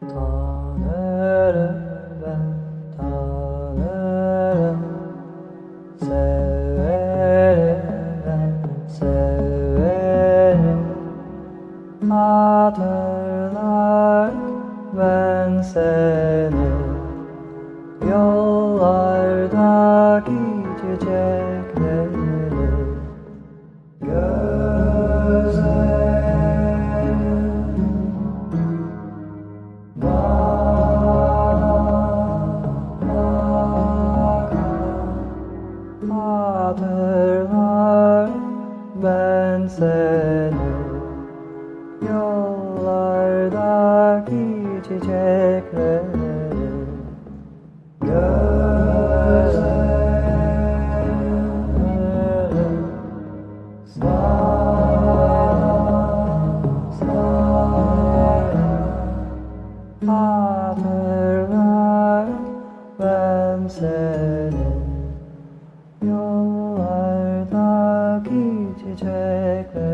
Tanırım ben tanırım Severim ben severim Hatırlar ben seni. Yollardaki çiçekleri Hatırlar ben seni Yollardaki çiçekleri Gözlerim Hatırlar ben seni Yollardaki çiçekleri